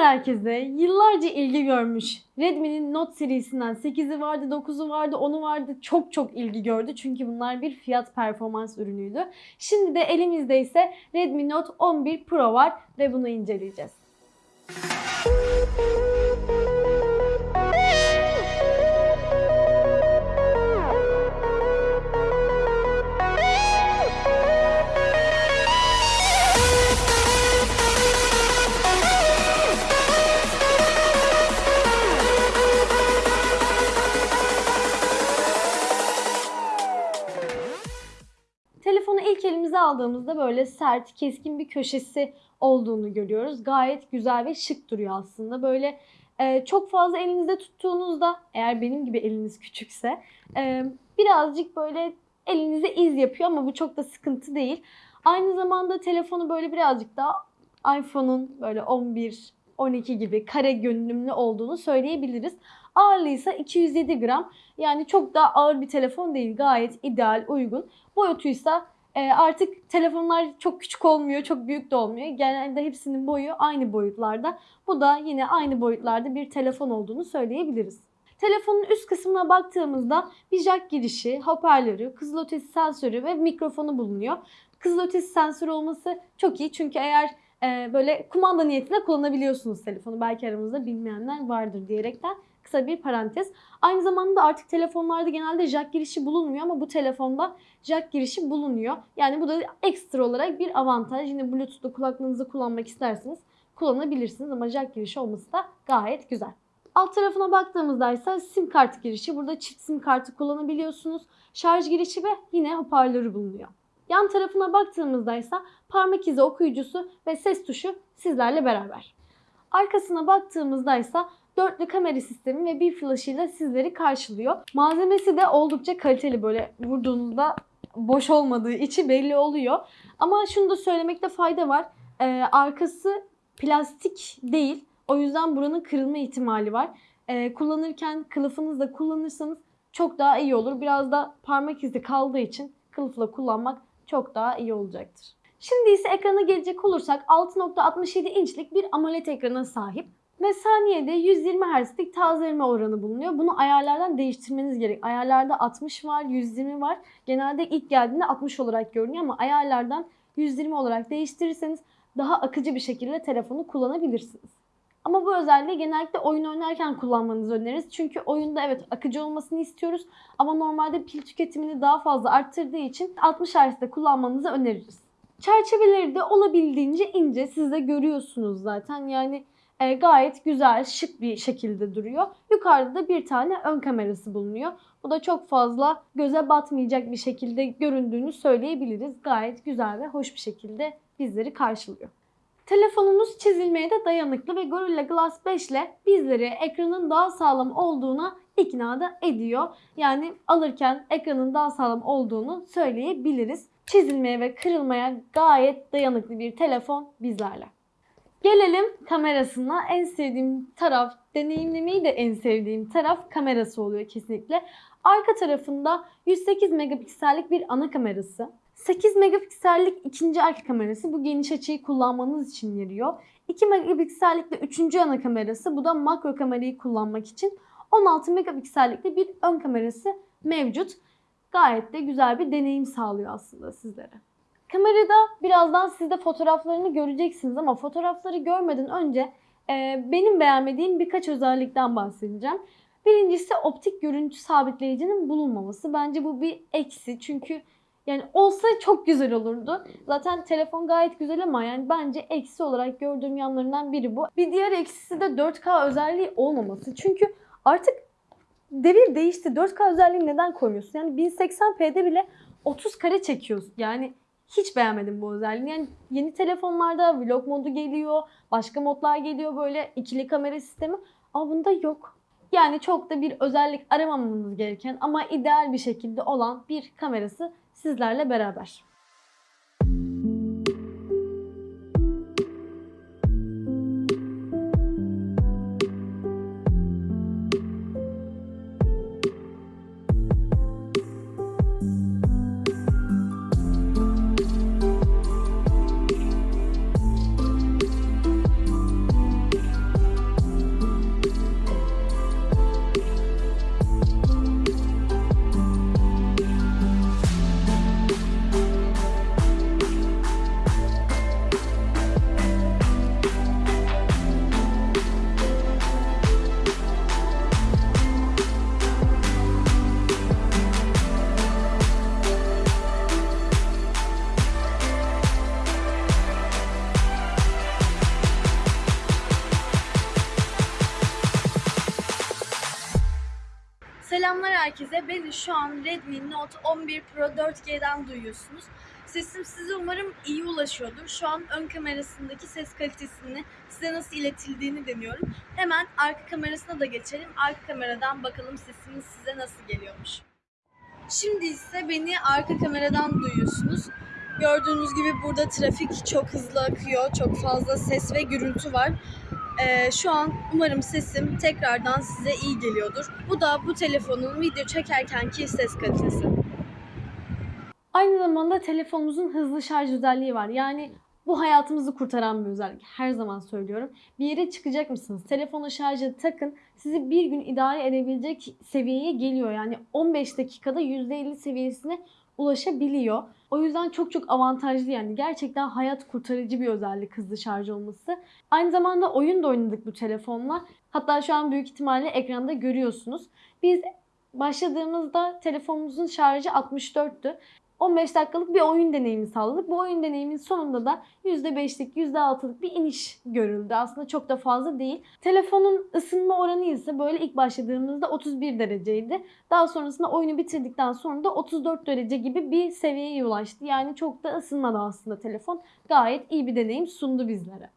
herkese. Yıllarca ilgi görmüş. Redmi'nin Note serisinden 8'i vardı, 9'u vardı, 10'u vardı. Çok çok ilgi gördü. Çünkü bunlar bir fiyat performans ürünüydü. Şimdi de elimizde ise Redmi Note 11 Pro var ve bunu inceleyeceğiz. Aldığımızda böyle sert, keskin bir köşesi olduğunu görüyoruz. Gayet güzel ve şık duruyor aslında. Böyle e, çok fazla elinizde tuttuğunuzda, eğer benim gibi eliniz küçükse, e, birazcık böyle elinize iz yapıyor ama bu çok da sıkıntı değil. Aynı zamanda telefonu böyle birazcık daha iPhone'un böyle 11, 12 gibi kare görünümlü olduğunu söyleyebiliriz. Ağırlığı ise 207 gram. Yani çok da ağır bir telefon değil. Gayet ideal, uygun. Boyutuysa e, artık telefonlar çok küçük olmuyor, çok büyük de olmuyor. Genelde hepsinin boyu aynı boyutlarda. Bu da yine aynı boyutlarda bir telefon olduğunu söyleyebiliriz. Telefonun üst kısmına baktığımızda bir jack girişi, hoparlörü, kızılötesi sensörü ve mikrofonu bulunuyor. Kızılötesi sensörü olması çok iyi çünkü eğer e, böyle kumanda niyetine kullanabiliyorsunuz telefonu. Belki aramızda bilmeyenler vardır diyerekten kısa bir parantez. Aynı zamanda artık telefonlarda genelde jack girişi bulunmuyor ama bu telefonda jack girişi bulunuyor. Yani bu da ekstra olarak bir avantaj. Yine Bluetooth'ta kulaklığınızı kullanmak isterseniz kullanabilirsiniz ama jack girişi olması da gayet güzel. Alt tarafına baktığımızda ise sim kart girişi. Burada çift sim kartı kullanabiliyorsunuz. Şarj girişi ve yine hoparlörü bulunuyor. Yan tarafına baktığımızda ise parmak izi okuyucusu ve ses tuşu sizlerle beraber. Arkasına baktığımızda ise dörtlü kamera sistemi ve bir flaşıyla sizleri karşılıyor. Malzemesi de oldukça kaliteli böyle vurduğunuzda boş olmadığı içi belli oluyor. Ama şunu da söylemekte fayda var. Ee, arkası plastik değil. O yüzden buranın kırılma ihtimali var. Ee, kullanırken kılıfınızla kullanırsanız çok daha iyi olur. Biraz da parmak izi kaldığı için kılıfla kullanmak çok daha iyi olacaktır. Şimdi ise ekrana gelecek olursak 6.67 inçlik bir AMOLED ekrana sahip ve saniyede 120 Hz'lik tazeleme oranı bulunuyor. Bunu ayarlardan değiştirmeniz gerek. Ayarlarda 60 var, 120 var. Genelde ilk geldiğinde 60 olarak görünüyor ama ayarlardan 120 olarak değiştirirseniz daha akıcı bir şekilde telefonu kullanabilirsiniz. Ama bu özelliği genellikle oyun oynarken kullanmanızı öneririz. Çünkü oyunda evet akıcı olmasını istiyoruz ama normalde pil tüketimini daha fazla arttırdığı için 60 Hz'de kullanmanızı öneririz. Çerçeveleri de olabildiğince ince. Siz de görüyorsunuz zaten. Yani e, gayet güzel, şık bir şekilde duruyor. Yukarıda da bir tane ön kamerası bulunuyor. Bu da çok fazla göze batmayacak bir şekilde göründüğünü söyleyebiliriz. Gayet güzel ve hoş bir şekilde bizleri karşılıyor. Telefonumuz çizilmeye de dayanıklı ve Gorilla Glass 5 ile bizleri ekranın daha sağlam olduğuna ikna da ediyor. Yani alırken ekranın daha sağlam olduğunu söyleyebiliriz. Çizilmeye ve kırılmaya gayet dayanıklı bir telefon bizlerle. Gelelim kamerasına. En sevdiğim taraf, deneyimlemeyi de en sevdiğim taraf kamerası oluyor kesinlikle. Arka tarafında 108 megapiksellik bir ana kamerası. 8 megapiksellik ikinci arka kamerası bu geniş açıyı kullanmanız için yarıyor. 2 megapiksellik de üçüncü ana kamerası bu da makro kamerayı kullanmak için. 16 megapiksellikte bir ön kamerası mevcut. Gayet de güzel bir deneyim sağlıyor aslında sizlere. Kamerada birazdan siz de fotoğraflarını göreceksiniz ama fotoğrafları görmeden önce e, benim beğenmediğim birkaç özellikten bahsedeceğim. Birincisi optik görüntü sabitleyicinin bulunmaması. Bence bu bir eksi çünkü yani olsa çok güzel olurdu. Zaten telefon gayet güzel ama yani bence eksi olarak gördüğüm yanlarından biri bu. Bir diğer eksisi de 4K özelliği olmaması. Çünkü artık devir değişti. 4K özelliği neden koymuyorsun? Yani 1080p'de bile 30 kare çekiyorsun. Yani hiç beğenmedim bu özelliği. Yani yeni telefonlarda vlog modu geliyor, başka modlar geliyor böyle ikili kamera sistemi ama bunda yok. Yani çok da bir özellik aramamanız gereken ama ideal bir şekilde olan bir kamerası sizlerle beraber. Herkese. Beni şu an Redmi Note 11 Pro 4G'den duyuyorsunuz. Sesim size umarım iyi ulaşıyordur. Şu an ön kamerasındaki ses kalitesini size nasıl iletildiğini deniyorum. Hemen arka kamerasına da geçelim. Arka kameradan bakalım sesimiz size nasıl geliyormuş. Şimdi ise beni arka kameradan duyuyorsunuz. Gördüğünüz gibi burada trafik çok hızlı akıyor. Çok fazla ses ve gürültü var. Ee, şu an umarım sesim tekrardan size iyi geliyordur. Bu da bu telefonun video çekerkenki ses kalitesi. Aynı zamanda telefonumuzun hızlı şarj özelliği var. Yani bu hayatımızı kurtaran bir özellik. Her zaman söylüyorum. Bir yere çıkacak mısınız? Telefonu şarja takın. Sizi bir gün idare edebilecek seviyeye geliyor. Yani 15 dakikada %50 seviyesine ulaşabiliyor. O yüzden çok çok avantajlı yani. Gerçekten hayat kurtarıcı bir özellik hızlı şarj olması. Aynı zamanda oyun da oynadık bu telefonla. Hatta şu an büyük ihtimalle ekranda görüyorsunuz. Biz başladığımızda telefonumuzun şarjı 64'tü. 15 dakikalık bir oyun deneyimi sağladık. Bu oyun deneyimin sonunda da %5'lik, %6'lık bir iniş görüldü. Aslında çok da fazla değil. Telefonun ısınma oranı ise böyle ilk başladığımızda 31 dereceydi. Daha sonrasında oyunu bitirdikten sonra da 34 derece gibi bir seviyeye ulaştı. Yani çok da ısınmadı aslında telefon. Gayet iyi bir deneyim sundu bizlere.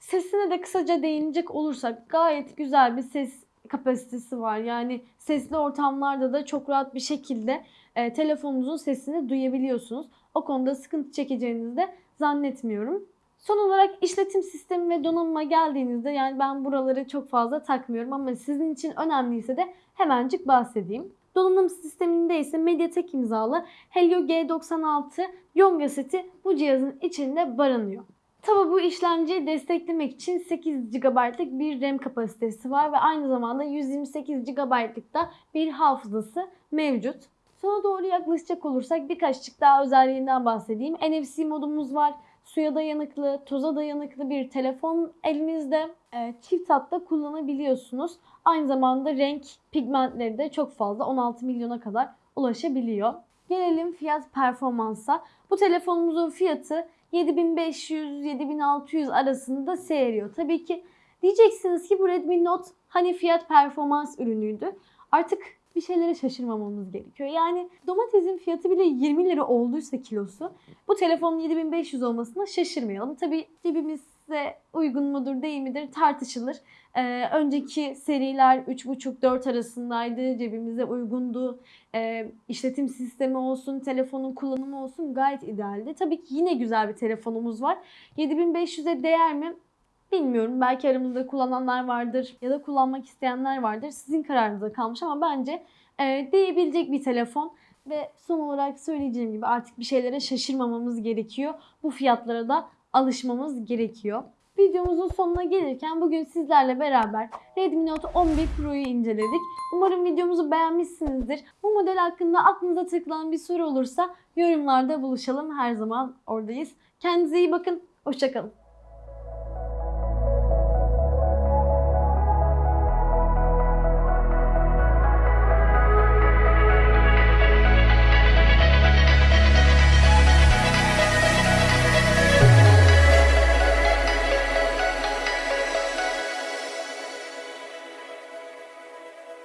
Sesine de kısaca değinecek olursak gayet güzel bir ses kapasitesi var. Yani sesli ortamlarda da çok rahat bir şekilde e, telefonunuzun sesini duyabiliyorsunuz. O konuda sıkıntı çekeceğinizi de zannetmiyorum. Son olarak işletim sistemi ve donanıma geldiğinizde yani ben buraları çok fazla takmıyorum ama sizin için önemliyse de hemencik bahsedeyim. Donanım sisteminde ise MediaTek imzalı Helio G96 Yonga seti bu cihazın içinde barınıyor. Tabi bu işlemciyi desteklemek için 8 GB'lık bir RAM kapasitesi var ve aynı zamanda 128 GB'lık da bir hafızası mevcut. Sona doğru yaklaşacak olursak birkaçcık daha özelliğinden bahsedeyim. NFC modumuz var. Suya dayanıklı, toza dayanıklı bir telefon elimizde. E, çift hatta kullanabiliyorsunuz. Aynı zamanda renk pigmentleri de çok fazla 16 milyona kadar ulaşabiliyor. Gelelim fiyat performansa. Bu telefonumuzun fiyatı 7500-7600 arasında seyrediyor. Tabii ki diyeceksiniz ki bu Redmi Note hani fiyat performans ürünüydü. Artık bir şeylere şaşırmamamız gerekiyor. Yani domatesin fiyatı bile 20 lira olduysa kilosu bu telefonun 7500 olmasına şaşırmayalım. Tabii cebimize uygun mudur değil midir tartışılır. Ee, önceki seriler 3,5-4 arasındaydı. Cebimize uygundu. Ee, işletim sistemi olsun, telefonun kullanımı olsun gayet idealdi. Tabii ki yine güzel bir telefonumuz var. 7500'e değer mi? Bilmiyorum. Belki aramızda kullananlar vardır ya da kullanmak isteyenler vardır. Sizin kararınıza kalmış ama bence e, değebilecek bir telefon. Ve son olarak söyleyeceğim gibi artık bir şeylere şaşırmamamız gerekiyor. Bu fiyatlara da alışmamız gerekiyor. Videomuzun sonuna gelirken bugün sizlerle beraber Redmi Note 11 Pro'yu inceledik. Umarım videomuzu beğenmişsinizdir. Bu model hakkında aklınıza takılan bir soru olursa yorumlarda buluşalım. Her zaman oradayız. Kendinize iyi bakın. Hoşçakalın.